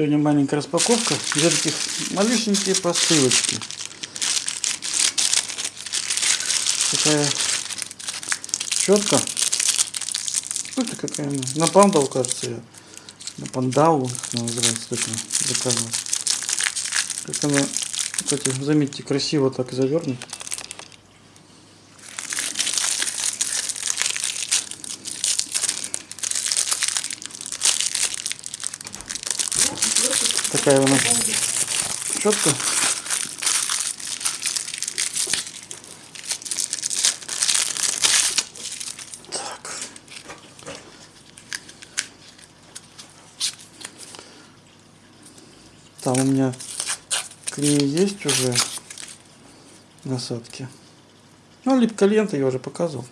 Сегодня маленькая распаковка. Две таких малюсенькие посылочки. Такая щетка. Ну, это какая она? На пандал, кажется, я. На пандау называется точно. Заказывал. Как она, кстати, заметьте, красиво так завернут. Такая она щетка. Так. Там у меня к ней есть уже насадки. Ну, липкая лента я уже показывал.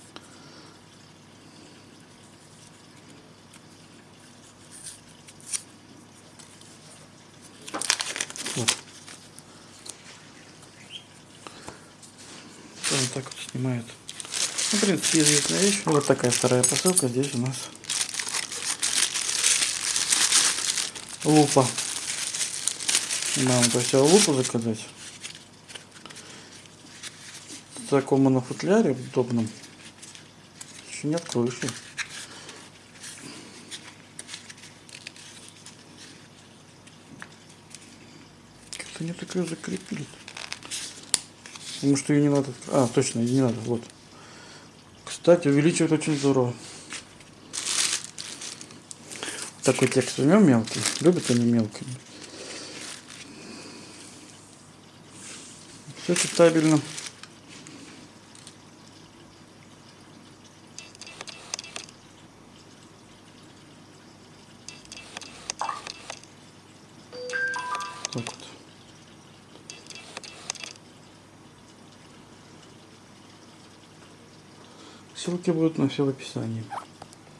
Вот. Так вот снимает. Ну, в принципе, известная вещь. Вот такая вторая посылка. Здесь у нас лупа. То есть лупу заказать. В таком на футляре удобном. Еще нет крыши. Как-то не такое закрепили. Потому что ее не надо. А, точно, ее не надо. Вот. Кстати, увеличивает очень здорово. Такой текст возьмем мелкий. Любят они мелкий. Все читабельно. Так вот. Ссылки будут на все в описании.